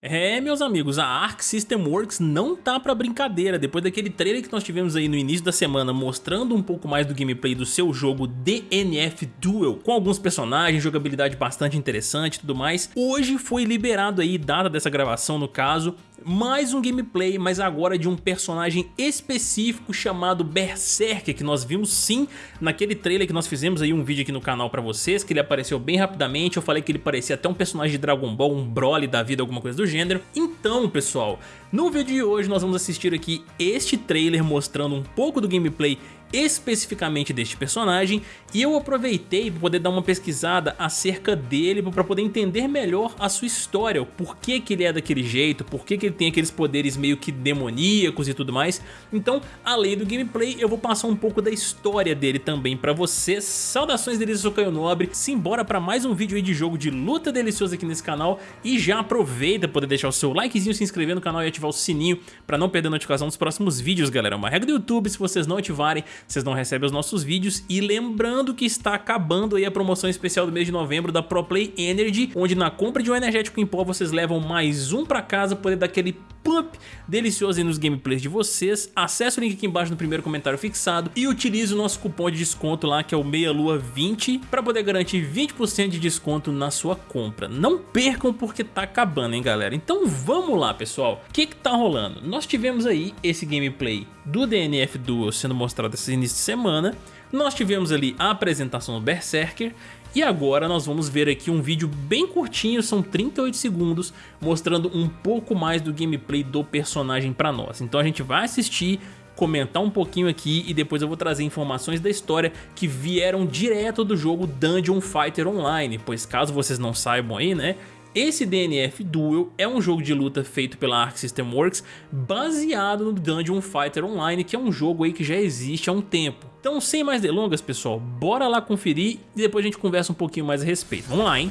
É, meus amigos, a Arc System Works não tá pra brincadeira. Depois daquele trailer que nós tivemos aí no início da semana mostrando um pouco mais do gameplay do seu jogo DNF Duel, com alguns personagens, jogabilidade bastante interessante e tudo mais, hoje foi liberado aí, data dessa gravação no caso, mais um gameplay, mas agora de um personagem específico chamado Berserker, que nós vimos sim naquele trailer que nós fizemos aí um vídeo aqui no canal pra vocês, que ele apareceu bem rapidamente, eu falei que ele parecia até um personagem de Dragon Ball, um Broly da vida, alguma coisa do gênero. Então, pessoal, no vídeo de hoje nós vamos assistir aqui este trailer mostrando um pouco do gameplay especificamente deste personagem e eu aproveitei para poder dar uma pesquisada acerca dele para poder entender melhor a sua história, o porquê que ele é daquele jeito, por que ele tem aqueles poderes meio que demoníacos e tudo mais. Então, além do gameplay, eu vou passar um pouco da história dele também para vocês. Saudações deles, eu sou Caio Nobre, simbora para mais um vídeo aí de jogo de luta delicioso aqui nesse canal e já aproveita poder deixar o seu likezinho, se inscrever no canal e ativar o sininho para não perder a notificação dos próximos vídeos, galera. É uma regra do YouTube, se vocês não ativarem, vocês não recebem os nossos vídeos. E lembrando que está acabando aí a promoção especial do mês de novembro da ProPlay Energy, onde na compra de um energético em pó vocês levam mais um para casa, poder dar aquele pump delicioso aí nos gameplays de vocês. Acesse o link aqui embaixo no primeiro comentário fixado e utilize o nosso cupom de desconto lá, que é o MEIALUA20, para poder garantir 20% de desconto na sua compra. Não percam porque tá acabando, hein, galera? Então vamos lá, pessoal. O que que tá rolando? Nós tivemos aí esse gameplay do DNF Duel sendo mostrado esse início de semana, nós tivemos ali a apresentação do Berserker e agora nós vamos ver aqui um vídeo bem curtinho, são 38 segundos, mostrando um pouco mais do gameplay do personagem para nós. Então a gente vai assistir, comentar um pouquinho aqui e depois eu vou trazer informações da história que vieram direto do jogo Dungeon Fighter Online, pois caso vocês não saibam aí, né, esse DNF Duel é um jogo de luta feito pela Arc System Works baseado no Dungeon Fighter Online, que é um jogo aí que já existe há um tempo. Então sem mais delongas pessoal, bora lá conferir e depois a gente conversa um pouquinho mais a respeito. Vamos lá, hein?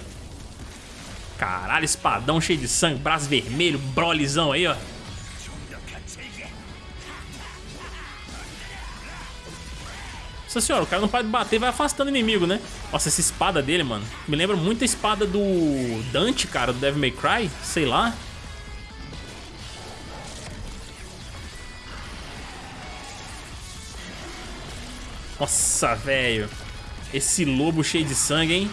Caralho, espadão cheio de sangue, braço vermelho, brolizão aí, ó. Nossa senhora, o cara não pode bater vai afastando o inimigo, né? Nossa, essa espada dele, mano, me lembra muito a espada do Dante, cara, do Devil May Cry, sei lá. Nossa, velho. Esse lobo cheio de sangue, hein?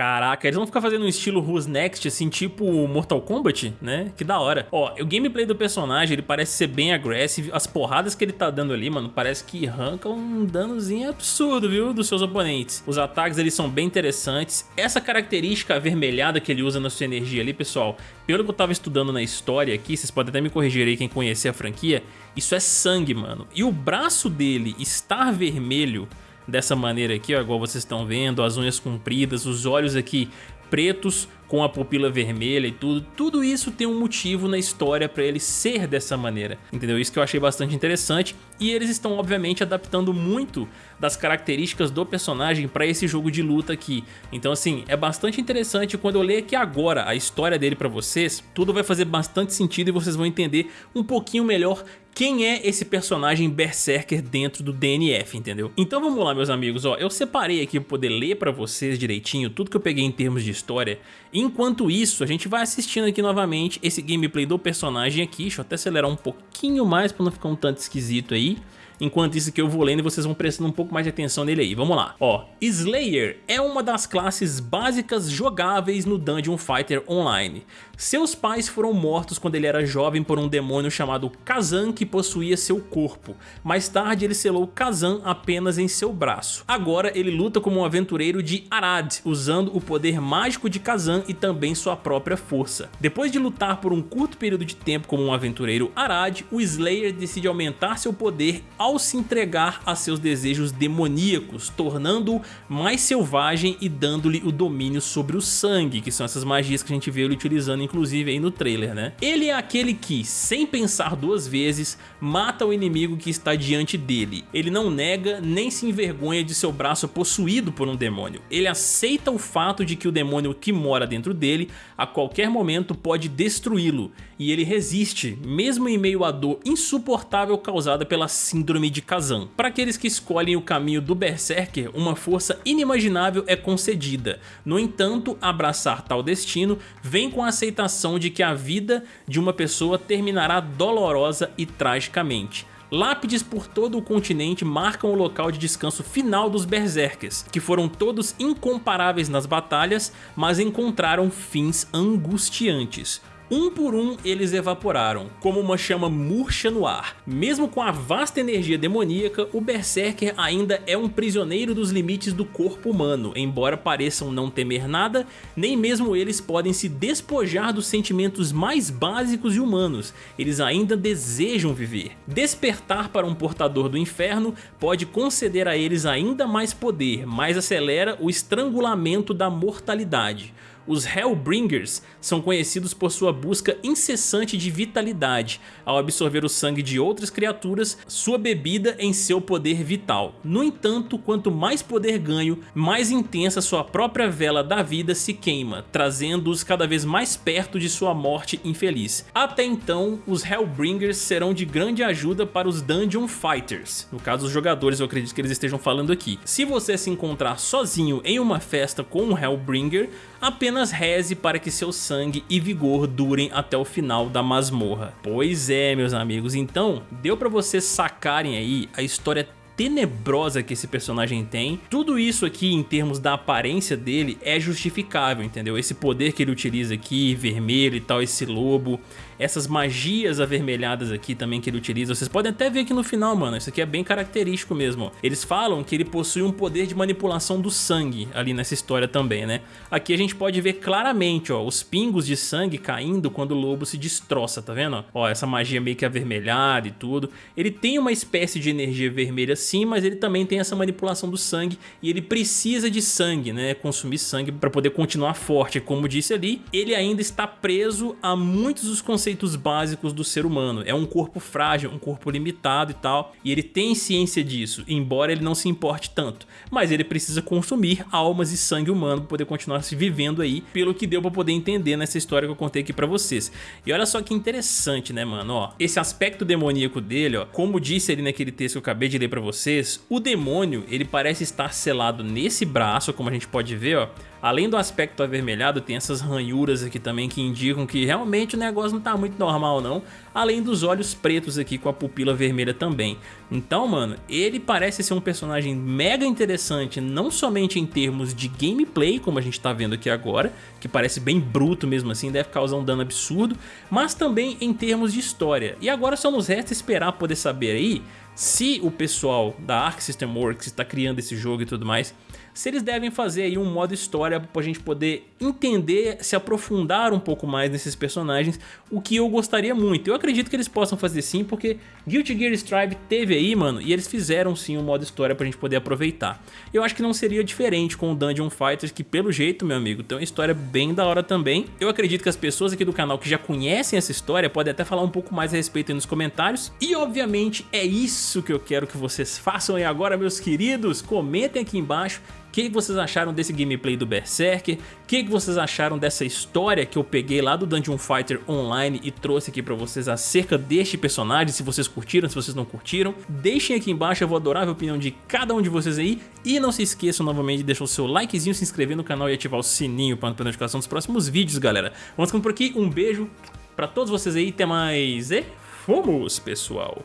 Caraca, eles vão ficar fazendo um estilo Who's Next, assim, tipo Mortal Kombat, né? Que da hora. Ó, o gameplay do personagem, ele parece ser bem agressivo. As porradas que ele tá dando ali, mano, parece que arrancam um danozinho absurdo, viu? Dos seus oponentes. Os ataques, eles são bem interessantes. Essa característica avermelhada que ele usa na sua energia ali, pessoal, pelo que eu tava estudando na história aqui, vocês podem até me corrigir aí quem conhecer a franquia, isso é sangue, mano. E o braço dele estar vermelho dessa maneira aqui, ó, igual vocês estão vendo, as unhas compridas, os olhos aqui pretos com a pupila vermelha e tudo, tudo isso tem um motivo na história para ele ser dessa maneira, entendeu? Isso que eu achei bastante interessante e eles estão obviamente adaptando muito das características do personagem para esse jogo de luta aqui. Então assim, é bastante interessante quando eu ler aqui agora a história dele para vocês, tudo vai fazer bastante sentido e vocês vão entender um pouquinho melhor quem é esse personagem Berserker dentro do DNF, entendeu? Então vamos lá, meus amigos, ó, eu separei aqui para poder ler para vocês direitinho tudo que eu peguei em termos de história. Enquanto isso, a gente vai assistindo aqui novamente esse gameplay do personagem aqui, deixa eu até acelerar um pouquinho mais para não ficar um tanto esquisito aí. Enquanto isso que eu vou lendo, vocês vão prestando um pouco mais de atenção nele aí. Vamos lá. Ó, Slayer é uma das classes básicas jogáveis no Dungeon Fighter Online. Seus pais foram mortos quando ele era jovem por um demônio chamado Kazan que possuía seu corpo. Mais tarde ele selou Kazan apenas em seu braço. Agora ele luta como um aventureiro de Arad, usando o poder mágico de Kazan e também sua própria força. Depois de lutar por um curto período de tempo como um aventureiro Arad, o Slayer decide aumentar seu poder ao se entregar a seus desejos demoníacos, tornando-o mais selvagem e dando-lhe o domínio sobre o sangue, que são essas magias que a gente vê ele utilizando inclusive aí no trailer, né? Ele é aquele que, sem pensar duas vezes, mata o inimigo que está diante dele. Ele não nega nem se envergonha de seu braço possuído por um demônio. Ele aceita o fato de que o demônio que mora dentro dele a qualquer momento pode destruí-lo e ele resiste, mesmo em meio à dor insuportável causada pela síndrome síndrome de Kazan. Para aqueles que escolhem o caminho do Berserker, uma força inimaginável é concedida. No entanto, abraçar tal destino vem com a aceitação de que a vida de uma pessoa terminará dolorosa e tragicamente. Lápides por todo o continente marcam o local de descanso final dos Berserkers, que foram todos incomparáveis nas batalhas, mas encontraram fins angustiantes. Um por um eles evaporaram, como uma chama murcha no ar. Mesmo com a vasta energia demoníaca, o Berserker ainda é um prisioneiro dos limites do corpo humano, embora pareçam não temer nada, nem mesmo eles podem se despojar dos sentimentos mais básicos e humanos, eles ainda desejam viver. Despertar para um portador do inferno pode conceder a eles ainda mais poder, mas acelera o estrangulamento da mortalidade. Os Hellbringers são conhecidos por sua busca incessante de vitalidade, ao absorver o sangue de outras criaturas, sua bebida em seu poder vital. No entanto, quanto mais poder ganho, mais intensa sua própria vela da vida se queima, trazendo-os cada vez mais perto de sua morte infeliz. Até então, os Hellbringers serão de grande ajuda para os Dungeon Fighters, no caso os jogadores eu acredito que eles estejam falando aqui. Se você se encontrar sozinho em uma festa com um Hellbringer, apenas reze para que seu sangue e vigor durem até o final da masmorra. Pois é, meus amigos, então deu para vocês sacarem aí a história tenebrosa que esse personagem tem. Tudo isso aqui em termos da aparência dele é justificável, entendeu? Esse poder que ele utiliza aqui, vermelho e tal, esse lobo, essas magias avermelhadas aqui também que ele utiliza. Vocês podem até ver aqui no final, mano, isso aqui é bem característico mesmo. Eles falam que ele possui um poder de manipulação do sangue ali nessa história também, né? Aqui a gente pode ver claramente, ó, os pingos de sangue caindo quando o lobo se destroça, tá vendo? Ó, essa magia meio que avermelhada e tudo. Ele tem uma espécie de energia vermelha sim, mas ele também tem essa manipulação do sangue e ele precisa de sangue, né? Consumir sangue para poder continuar forte. Como disse ali, ele ainda está preso a muitos dos conceitos básicos do ser humano. É um corpo frágil, um corpo limitado e tal, e ele tem ciência disso, embora ele não se importe tanto. Mas ele precisa consumir almas e sangue humano para poder continuar se vivendo aí, pelo que deu para poder entender nessa história que eu contei aqui para vocês. E olha só que interessante, né, mano? Ó, esse aspecto demoníaco dele, ó, como disse ali naquele texto que eu acabei de ler para vocês, o demônio, ele parece estar selado nesse braço, como a gente pode ver, ó, Além do aspecto avermelhado, tem essas ranhuras aqui também que indicam que realmente o negócio não tá muito normal não, além dos olhos pretos aqui com a pupila vermelha também. Então, mano, ele parece ser um personagem mega interessante, não somente em termos de gameplay, como a gente tá vendo aqui agora, que parece bem bruto mesmo assim, deve causar um dano absurdo, mas também em termos de história. E agora só nos resta esperar poder saber aí se o pessoal da Arc System Works está criando esse jogo e tudo mais, se eles devem fazer aí um modo história para a gente poder entender, se aprofundar um pouco mais nesses personagens, o que eu gostaria muito. Eu acredito que eles possam fazer sim, porque Guilty Gear Strive teve aí, mano, e eles fizeram sim um modo história para a gente poder aproveitar. Eu acho que não seria diferente com o Dungeon Fighters, que pelo jeito, meu amigo, tem uma história bem da hora também. Eu acredito que as pessoas aqui do canal que já conhecem essa história podem até falar um pouco mais a respeito aí nos comentários. E obviamente é isso que eu quero que vocês façam aí agora, meus queridos. Comentem aqui embaixo o que vocês acharam desse gameplay do Berserker? O que vocês acharam dessa história que eu peguei lá do Dungeon Fighter Online e trouxe aqui pra vocês acerca deste personagem? Se vocês curtiram, se vocês não curtiram. Deixem aqui embaixo, eu vou adorar a opinião de cada um de vocês aí. E não se esqueçam novamente de deixar o seu likezinho, se inscrever no canal e ativar o sininho para não perder a notificação dos próximos vídeos, galera. Vamos ficando por aqui, um beijo pra todos vocês aí, até mais e fomos, pessoal!